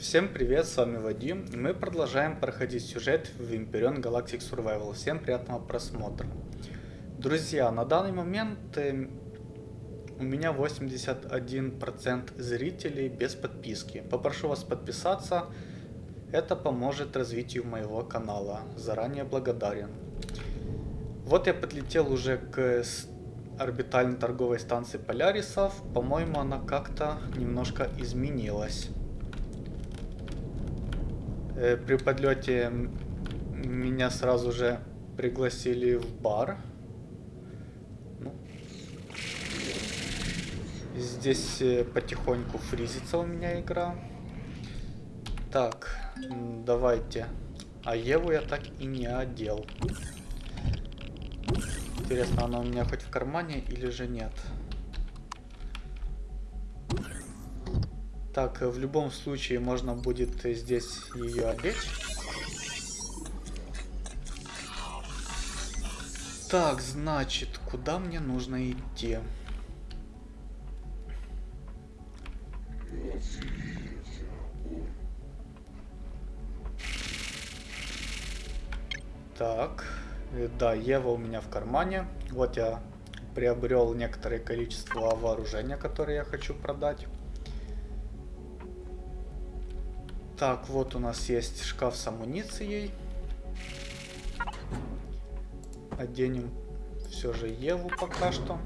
Всем привет, с вами Вадим. Мы продолжаем проходить сюжет в Imperion Galactic Survival. Всем приятного просмотра. Друзья, на данный момент э, у меня 81% зрителей без подписки. Попрошу вас подписаться. Это поможет развитию моего канала. Заранее благодарен. Вот я подлетел уже к орбитальной торговой станции Полярисов. По-моему, она как-то немножко изменилась. Э, при подлете меня сразу же пригласили в бар. Ну. Здесь э, потихоньку фризится у меня игра. Так, давайте. А Еву я так и не одел. Интересно, она у меня хоть в кармане или же нет? Так, в любом случае можно будет здесь ее одеть. Так, значит, куда мне нужно идти? Так, э, да, Ева у меня в кармане. Вот я приобрел некоторое количество вооружения, которое я хочу продать. Так, вот у нас есть шкаф с амуницией. Оденем все же Еву пока что.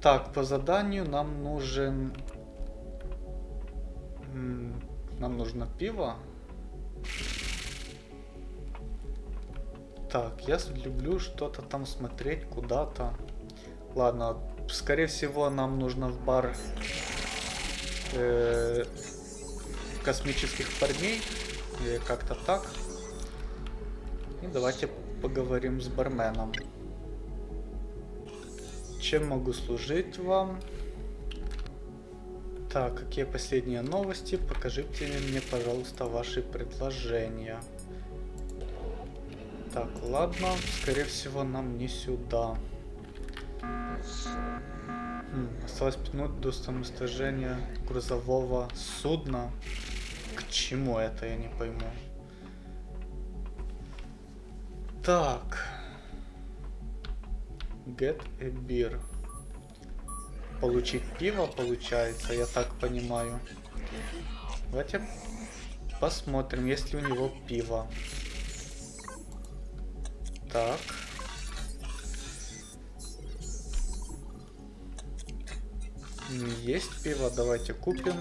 Так, по заданию нам нужен... Нам нужно пиво. Так, я люблю что-то там смотреть куда-то. Ладно, скорее всего нам нужно в бар э, космических парней. Или как-то так. И давайте поговорим с барменом. Чем могу служить вам? Так, какие последние новости? Покажите мне, пожалуйста, ваши предложения. Так, ладно. Скорее всего, нам не сюда. Хм, осталось 5 минут до самоуничтожения грузового судна. Чему это, я не пойму. Так. Get a beer. Получить пиво, получается, я так понимаю. Давайте посмотрим, есть ли у него пиво. Так. Есть пиво, давайте купим.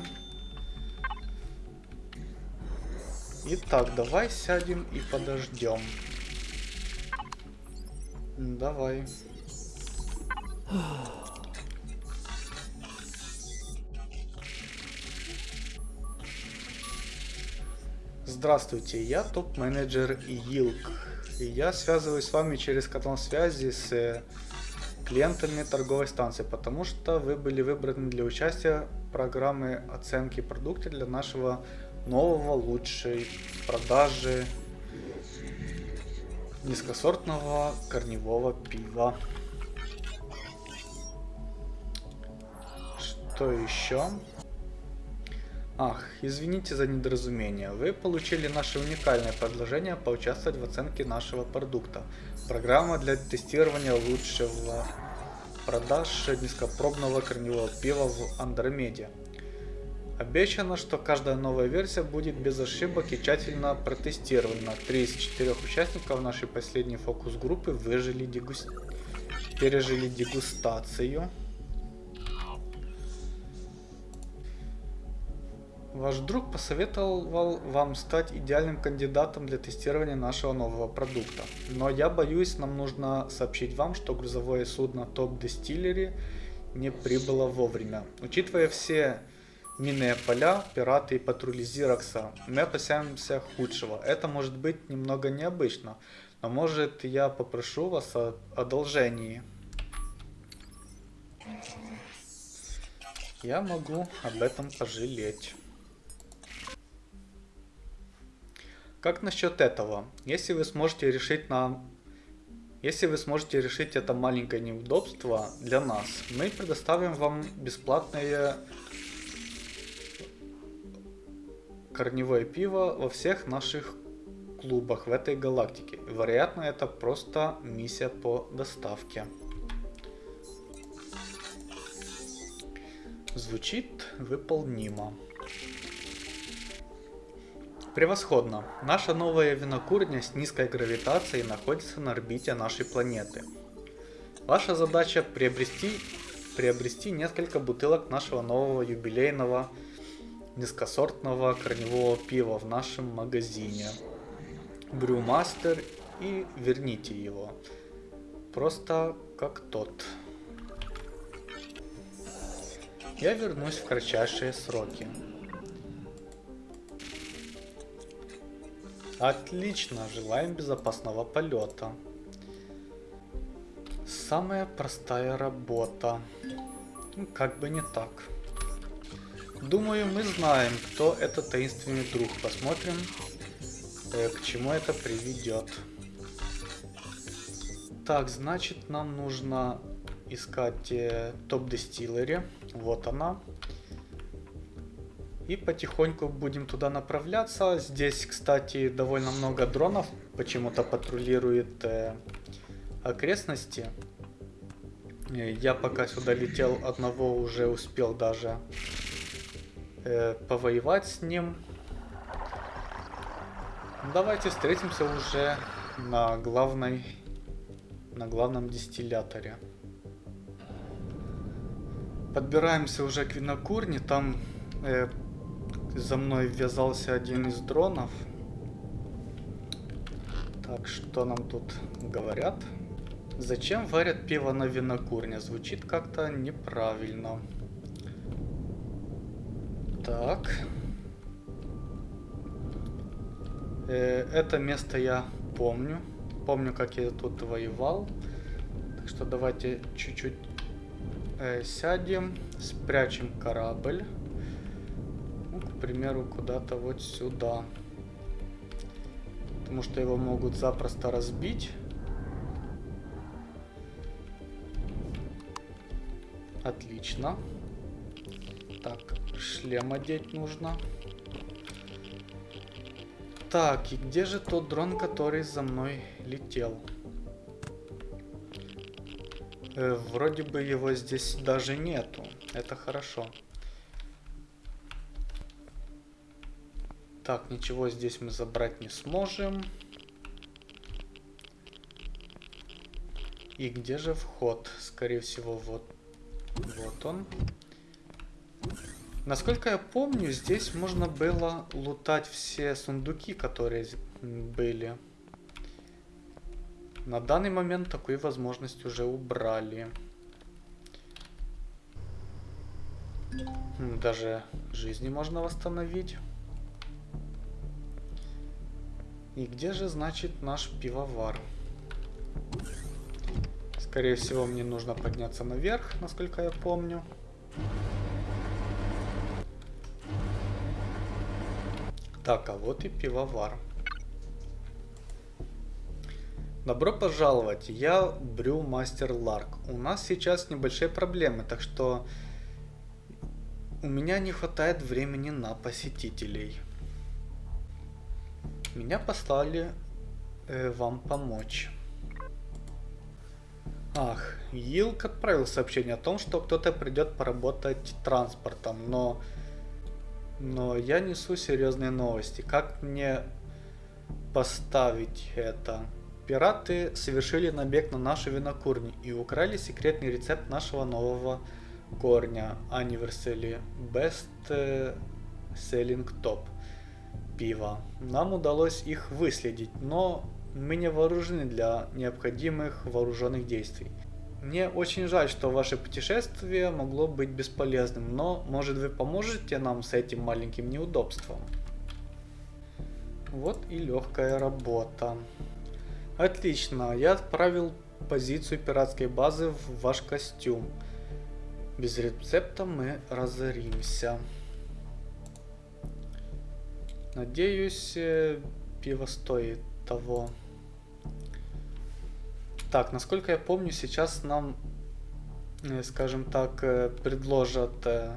Итак, давай сядем и подождем. Давай. Здравствуйте, я топ-менеджер Йилк. И я связываюсь с вами через канал связи с э, клиентами торговой станции, потому что вы были выбраны для участия в программе оценки продукта для нашего нового лучшей продажи низкосортного корневого пива. Что еще? Ах, извините за недоразумение. Вы получили наше уникальное предложение поучаствовать в оценке нашего продукта. Программа для тестирования лучшего продаж низкопробного корневого пива в Андромеде. Обещано, что каждая новая версия будет без ошибок и тщательно протестирована. Три из четырех участников нашей последней фокус-группы выжили дегуст... пережили дегустацию. Ваш друг посоветовал вам стать идеальным кандидатом для тестирования нашего нового продукта. Но я боюсь, нам нужно сообщить вам, что грузовое судно Top Distillery не прибыло вовремя. Учитывая все минные поля, пираты и патрули Зирокса. Мы опасаемся худшего. Это может быть немного необычно, но может я попрошу вас о одолжении. Я могу об этом пожалеть. Как насчет этого? Если вы сможете решить нам если вы сможете решить это маленькое неудобство для нас, мы предоставим вам бесплатное корневое пиво во всех наших клубах в этой галактике. Вероятно, это просто миссия по доставке. Звучит выполнимо. Превосходно. Наша новая винокурня с низкой гравитацией находится на орбите нашей планеты. Ваша задача приобрести, приобрести несколько бутылок нашего нового юбилейного низкосортного корневого пива в нашем магазине. Брюмастер и верните его. Просто как тот. Я вернусь в кратчайшие сроки. Отлично, желаем безопасного полета. Самая простая работа. Как бы не так. Думаю, мы знаем, кто этот таинственный друг. Посмотрим, э, к чему это приведет. Так, значит, нам нужно искать э, топ-дистиллери. Вот она. И потихоньку будем туда направляться. Здесь, кстати, довольно много дронов почему-то патрулирует э, окрестности. Э, я пока сюда летел, одного уже успел даже э, повоевать с ним. Давайте встретимся уже на главной, на главном дистилляторе. Подбираемся уже к винокурне, там э, за мной ввязался один из дронов. Так, что нам тут говорят? Зачем варят пиво на винокурне? Звучит как-то неправильно. Так. Э, это место я помню. Помню, как я тут воевал. Так что давайте чуть-чуть э, сядем, спрячем корабль. Ну, к примеру, куда-то вот сюда. Потому что его могут запросто разбить. Отлично. Так, шлем одеть нужно. Так, и где же тот дрон, который за мной летел? Э, вроде бы его здесь даже нету. Это хорошо. Так, ничего здесь мы забрать не сможем. И где же вход? Скорее всего, вот, вот он. Насколько я помню, здесь можно было лутать все сундуки, которые были. На данный момент такую возможность уже убрали. Даже жизни можно восстановить. И где же, значит, наш пивовар? Скорее всего, мне нужно подняться наверх, насколько я помню. Так, а вот и пивовар. Добро пожаловать, я Брю Мастер Ларк. У нас сейчас небольшие проблемы, так что у меня не хватает времени на посетителей. Меня послали э, вам помочь. Ах, Йилк отправил сообщение о том, что кто-то придет поработать транспортом, но но я несу серьезные новости. Как мне поставить это? Пираты совершили набег на нашу винокурню и украли секретный рецепт нашего нового корня Anniversary Best Selling Top пива. Нам удалось их выследить, но мы не вооружены для необходимых вооруженных действий. Мне очень жаль, что ваше путешествие могло быть бесполезным, но может вы поможете нам с этим маленьким неудобством? Вот и легкая работа. Отлично, я отправил позицию пиратской базы в ваш костюм. Без рецепта мы разоримся. Надеюсь, э, пиво стоит того. Так, насколько я помню, сейчас нам, э, скажем так, э, предложат э,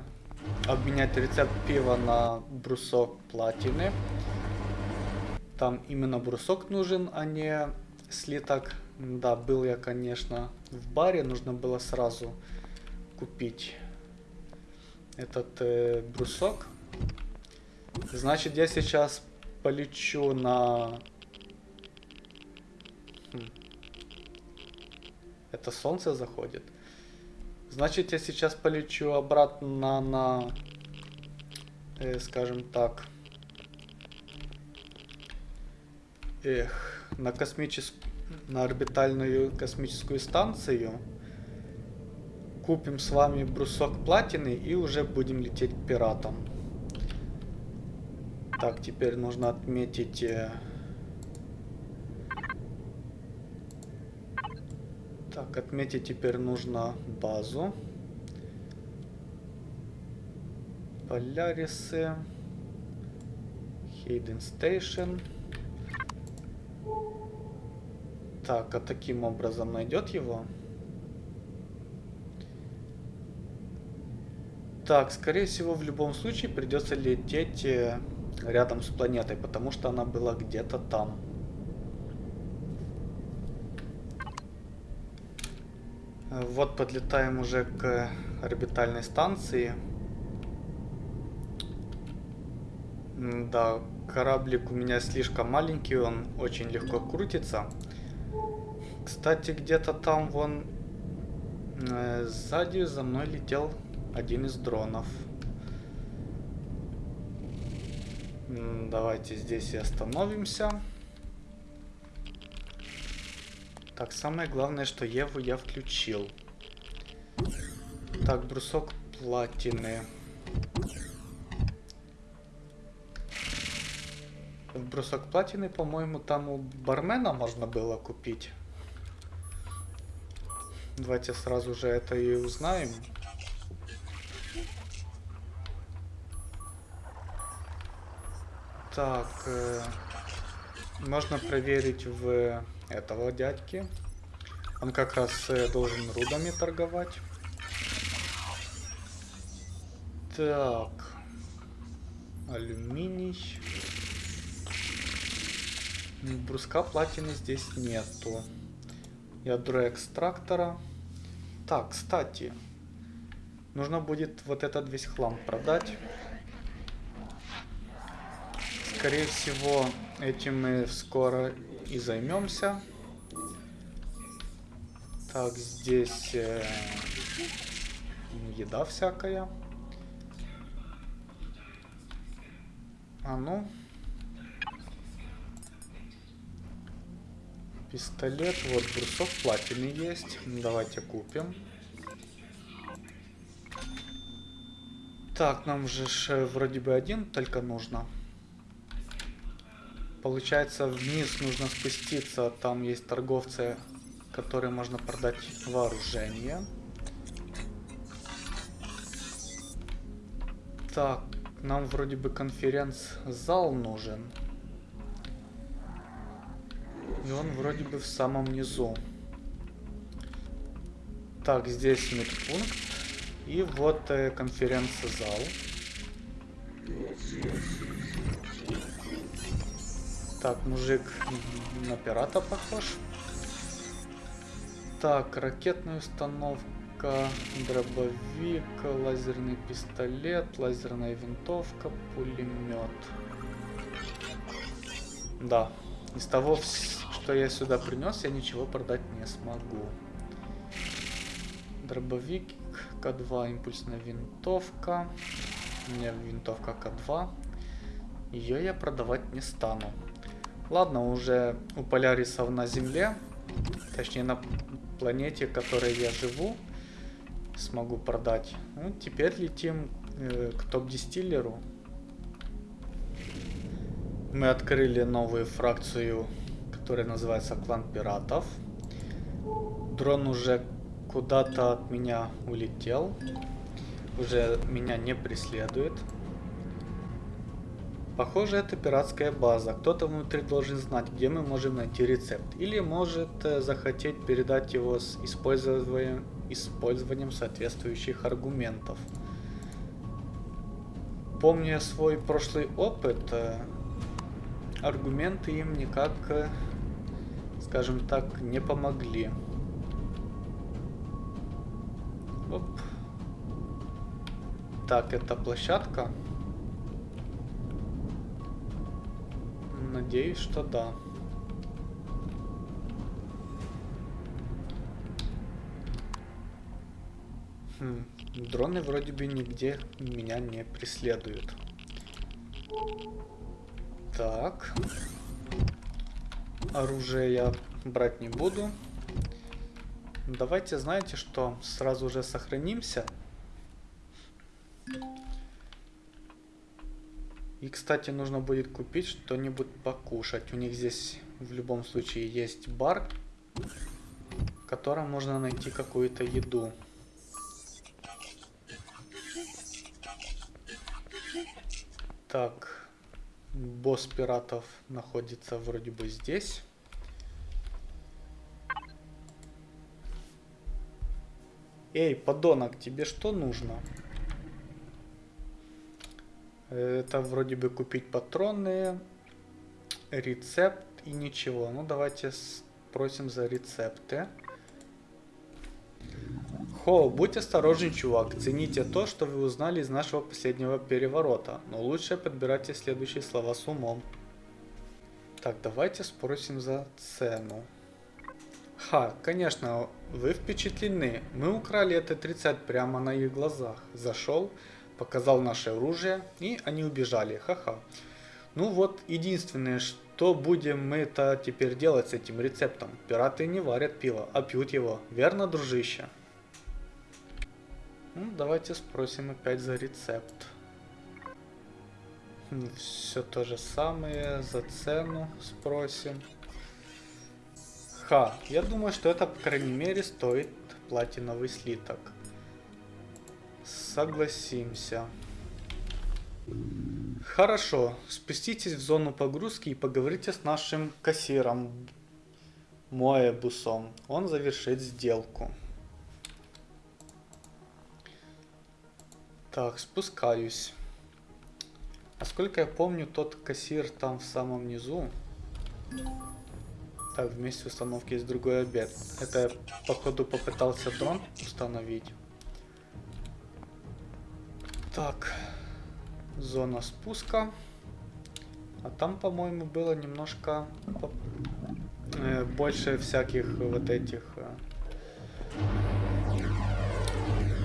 обменять рецепт пива на брусок платины. Там именно брусок нужен, а не слиток. Да, был я, конечно, в баре. Нужно было сразу купить этот э, брусок. Значит, я сейчас полечу на... Хм. Это солнце заходит. Значит, я сейчас полечу обратно на, э, скажем так, эх, на космическую, на орбитальную космическую станцию. Купим с вами брусок платины и уже будем лететь к пиратам. Так, теперь нужно отметить... Э, так, отметить теперь нужно базу. Полярисы. Хейден Station. Так, а таким образом найдет его? Так, скорее всего, в любом случае придется лететь э, рядом с планетой, потому что она была где-то там. Вот подлетаем уже к орбитальной станции. Да, кораблик у меня слишком маленький, он очень легко крутится. Кстати, где-то там вон э, сзади за мной летел один из дронов. Давайте здесь и остановимся. Так, самое главное, что Еву я включил. Так, брусок платины. В брусок платины, по-моему, там у бармена можно было купить. Давайте сразу же это и узнаем. Так, э, можно проверить в этого дядьки. Он как раз э, должен рудами торговать. Так. Алюминий. Бруска платины здесь нету. Ядро экстрактора. Так, кстати. Нужно будет вот этот весь хлам продать. Скорее всего, этим мы скоро и займемся. Так, здесь э, еда всякая. А ну. Пистолет, вот брусок платины есть. Давайте купим. Так, нам же вроде бы один только нужно. Получается, вниз нужно спуститься. Там есть торговцы, которые можно продать вооружение. Так, нам вроде бы конференц-зал нужен. И он вроде бы в самом низу. Так, здесь медпункт. И вот э, конференц-зал. Так, мужик на пирата похож. Так, ракетная установка, дробовик, лазерный пистолет, лазерная винтовка, пулемет. Да, из того, что я сюда принес, я ничего продать не смогу. Дробовик, К2, импульсная винтовка. У меня винтовка К2. Ее я продавать не стану. Ладно, уже у полярисов на Земле, точнее на планете, в которой я живу, смогу продать. Ну, теперь летим э, к топ-дистиллеру. Мы открыли новую фракцию, которая называется Клан Пиратов. Дрон уже куда-то от меня улетел. Уже меня не преследует. Похоже, это пиратская база. Кто-то внутри должен знать, где мы можем найти рецепт. Или может э, захотеть передать его с использованием, использованием соответствующих аргументов. помня свой прошлый опыт, э, аргументы им никак, э, скажем так, не помогли. Оп. Так, это площадка. Надеюсь, что да. Хм, дроны вроде бы нигде меня не преследуют. Так. Оружие я брать не буду. Давайте, знаете что, сразу же сохранимся. И, кстати, нужно будет купить что-нибудь покушать. У них здесь в любом случае есть бар, в котором можно найти какую-то еду. Так, босс пиратов находится вроде бы здесь. Эй, подонок, тебе что нужно? Это вроде бы купить патроны, рецепт и ничего. Ну, давайте спросим за рецепты. Хо, будь осторожен, чувак. Цените то, что вы узнали из нашего последнего переворота. Но лучше подбирайте следующие слова с умом. Так, давайте спросим за цену. Ха, конечно, вы впечатлены. Мы украли это 30 прямо на их глазах. Зашел, показал наше оружие, и они убежали. Ха-ха. Ну вот, единственное, что будем мы это теперь делать с этим рецептом? Пираты не варят пиво, а пьют его. Верно, дружище? Ну, давайте спросим опять за рецепт. Все то же самое, за цену спросим. Ха, я думаю, что это, по крайней мере, стоит платиновый слиток. Согласимся. Хорошо, спуститесь в зону погрузки и поговорите с нашим кассиром Моэбусом. Он завершит сделку. Так, спускаюсь. Насколько я помню, тот кассир там в самом низу. Так, вместе установки есть другой обед. Это я, походу, попытался дрон установить. Так, зона спуска. А там, по-моему, было немножко э, больше всяких вот этих... Э,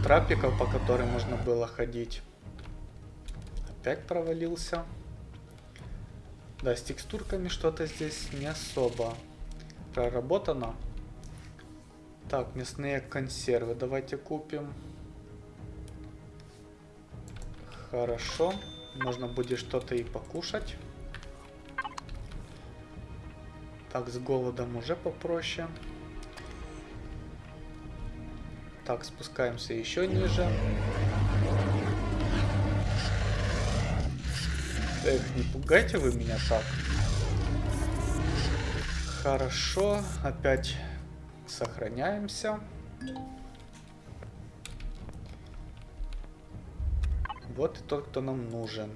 трапиков, по которым можно было ходить. Опять провалился. Да, с текстурками что-то здесь не особо проработано. Так, мясные консервы давайте купим. Хорошо. Можно будет что-то и покушать. Так, с голодом уже попроще. Так, спускаемся еще ниже. Эх, не пугайте вы меня так. Хорошо, опять сохраняемся. Вот и тот, кто нам нужен.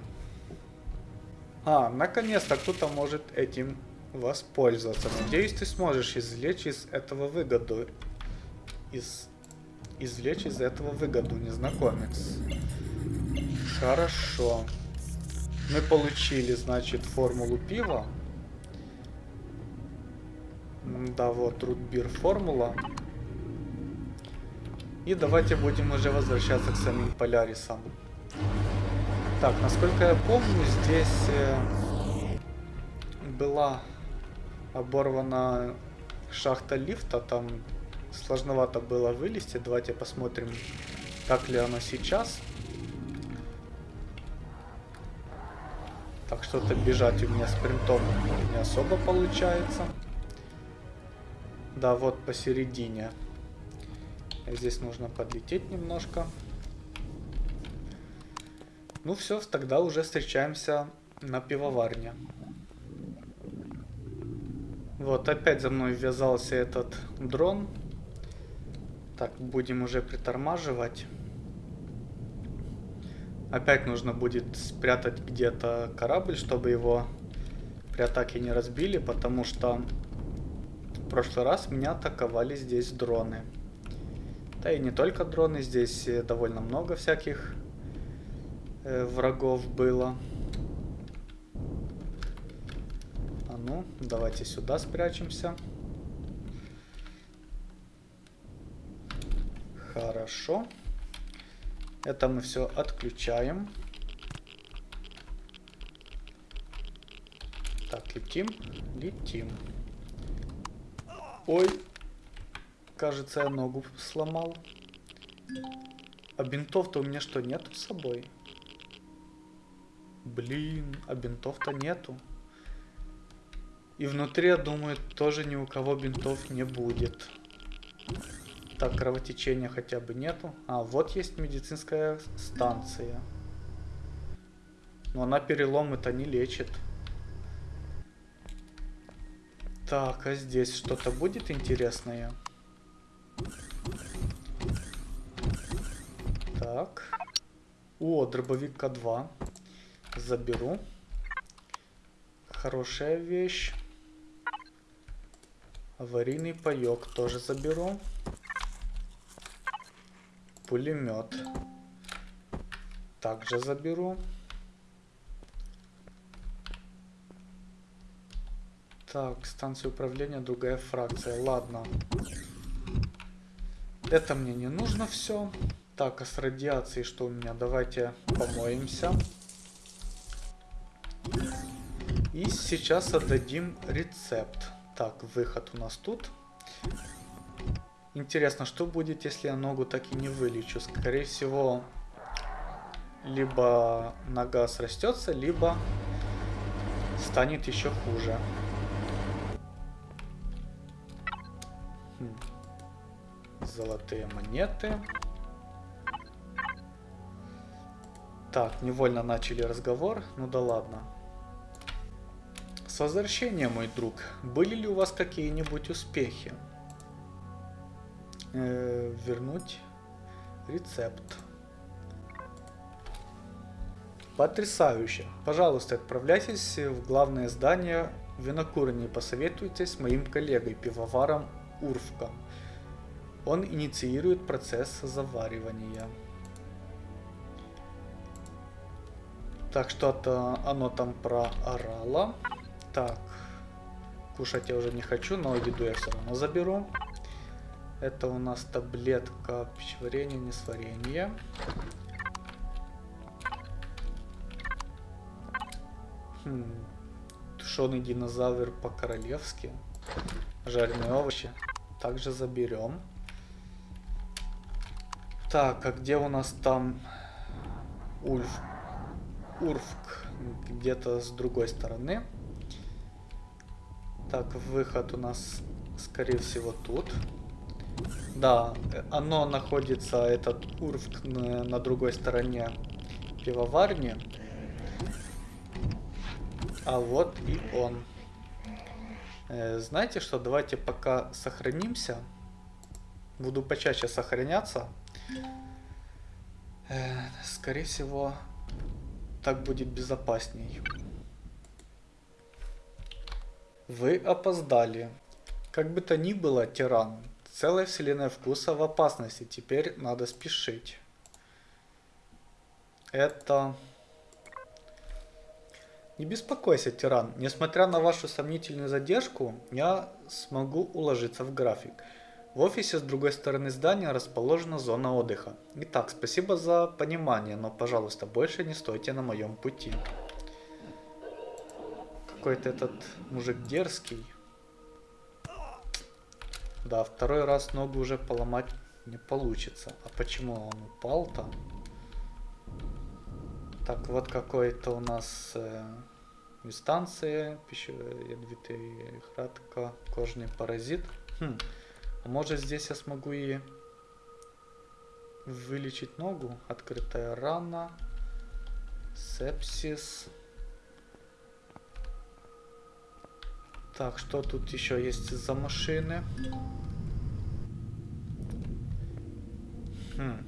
А, наконец-то кто-то может этим воспользоваться. Надеюсь, ты сможешь извлечь из этого выгоду. Из извлечь из этого выгоду, незнакомец. Хорошо. Мы получили, значит, формулу пива. Да, вот, рутбир формула. И давайте будем уже возвращаться к самим полярисам. Так, насколько я помню, здесь э, была оборвана шахта лифта, там Сложновато было вылезти. Давайте посмотрим, так ли оно сейчас. Так, что-то бежать у меня спринтом не особо получается. Да, вот посередине. Здесь нужно подлететь немножко. Ну все, тогда уже встречаемся на пивоварне. Вот, опять за мной ввязался этот дрон. Так, будем уже притормаживать. Опять нужно будет спрятать где-то корабль, чтобы его при атаке не разбили, потому что в прошлый раз меня атаковали здесь дроны. Да и не только дроны, здесь довольно много всяких э, врагов было. А ну, давайте сюда спрячемся. Хорошо. Это мы все отключаем. Так, летим, летим. Ой, кажется, я ногу сломал. А бинтов-то у меня что, нету с собой? Блин, а бинтов-то нету. И внутри, я думаю, тоже ни у кого бинтов не будет. Так, кровотечения хотя бы нету. А, вот есть медицинская станция. Но она перелом это не лечит. Так, а здесь что-то будет интересное? Так. О, дробовик К2. Заберу. Хорошая вещь. Аварийный паёк тоже заберу пулемет. Также заберу. Так, станция управления, другая фракция. Ладно. Это мне не нужно все. Так, а с радиацией что у меня? Давайте помоемся. И сейчас отдадим рецепт. Так, выход у нас тут. Интересно, что будет, если я ногу так и не вылечу? Скорее всего, либо нога срастется, либо станет еще хуже. Хм. Золотые монеты. Так, невольно начали разговор. Ну да ладно. С возвращением, мой друг. Были ли у вас какие-нибудь успехи? э, вернуть рецепт. Потрясающе. Пожалуйста, отправляйтесь в главное здание винокурни и посоветуйтесь с моим коллегой, пивоваром Урфком. Он инициирует процесс заваривания. Так, что-то оно там проорало. Так, кушать я уже не хочу, но еду я все равно заберу. Это у нас таблетка пищеварения, несварения. Хм. Тушеный динозавр по-королевски. Жареные овощи. Также заберем. Так, а где у нас там Ульф? Урфк. Где-то с другой стороны. Так, выход у нас, скорее всего, тут. Да, оно находится, этот Урфк, на, на другой стороне пивоварни. А вот и он. Э, знаете что, давайте пока сохранимся. Буду почаще сохраняться. Э, скорее всего, так будет безопасней. Вы опоздали. Как бы то ни было, тиран, Целая вселенная вкуса в опасности. Теперь надо спешить. Это... Не беспокойся, тиран. Несмотря на вашу сомнительную задержку, я смогу уложиться в график. В офисе с другой стороны здания расположена зона отдыха. Итак, спасибо за понимание, но, пожалуйста, больше не стойте на моем пути. Какой-то этот мужик дерзкий. Да, второй раз ногу уже поломать не получится. А почему он упал-то? Так, вот какой-то у нас э, инстанция, пищевая ядовитая хратка, кожный паразит. Хм. А может здесь я смогу и вылечить ногу? Открытая рана, сепсис. Так, что тут еще есть за машины? Хм.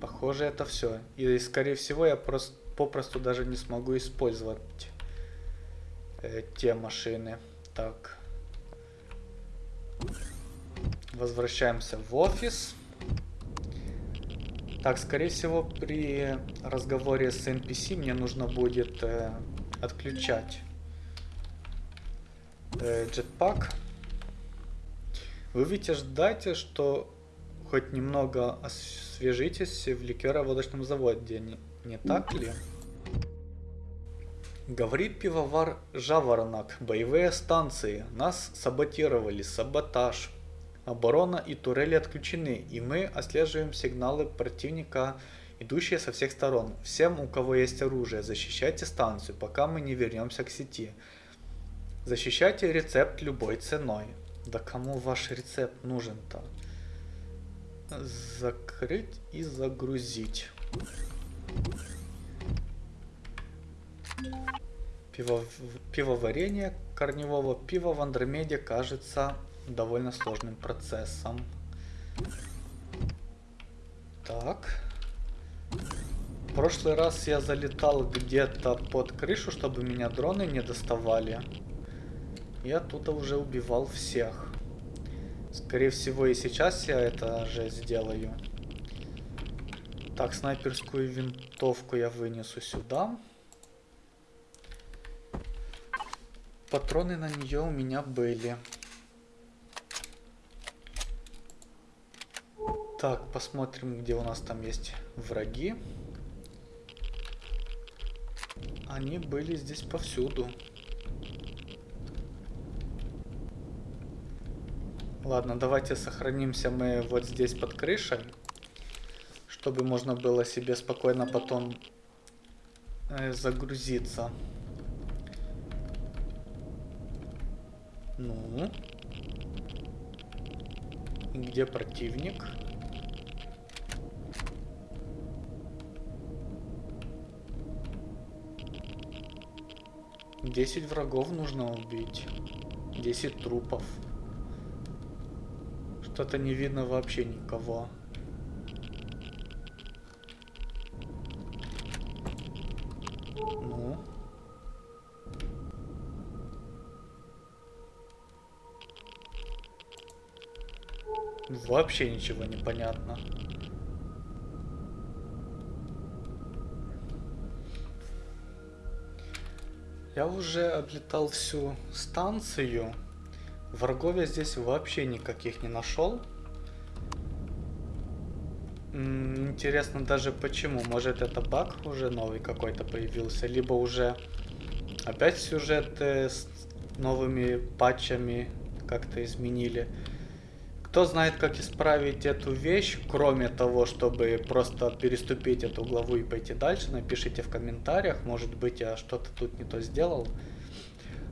Похоже, это все. И, скорее всего, я просто попросту даже не смогу использовать э, те машины. Так. Возвращаемся в офис. Так, скорее всего, при разговоре с NPC мне нужно будет э, отключать jetpack. Вы ведь ждайте, что хоть немного освежитесь в ликероводочном заводе, не, не так ли? Говорит пивовар Жаворонок, боевые станции, нас саботировали, саботаж. Оборона и турели отключены, и мы отслеживаем сигналы противника, идущие со всех сторон. Всем, у кого есть оружие, защищайте станцию, пока мы не вернемся к сети. Защищайте рецепт любой ценой. Да кому ваш рецепт нужен-то? Закрыть и загрузить. Пиво, пивоварение корневого пива в Андромеде кажется довольно сложным процессом. Так. В прошлый раз я залетал где-то под крышу, чтобы меня дроны не доставали. И оттуда уже убивал всех. Скорее всего и сейчас я это же сделаю. Так, снайперскую винтовку я вынесу сюда. Патроны на нее у меня были. Так, посмотрим, где у нас там есть враги. Они были здесь повсюду. Ладно, давайте сохранимся мы вот здесь под крышей. Чтобы можно было себе спокойно потом э, загрузиться. Ну. Где противник? Десять врагов нужно убить. Десять трупов. Что-то не видно вообще никого. Ну. Вообще ничего не понятно. Я уже облетал всю станцию. Врагов я здесь вообще никаких не нашел. Интересно даже почему. Может это баг уже новый какой-то появился, либо уже опять сюжеты с новыми патчами как-то изменили. Кто знает, как исправить эту вещь, кроме того, чтобы просто переступить эту главу и пойти дальше, напишите в комментариях, может быть я что-то тут не то сделал.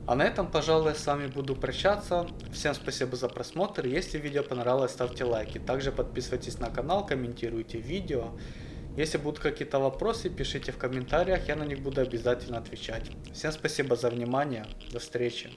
А на этом, пожалуй, с вами буду прощаться. Всем спасибо за просмотр. Если видео понравилось, ставьте лайки. Также подписывайтесь на канал, комментируйте видео. Если будут какие-то вопросы, пишите в комментариях, я на них буду обязательно отвечать. Всем спасибо за внимание. До встречи.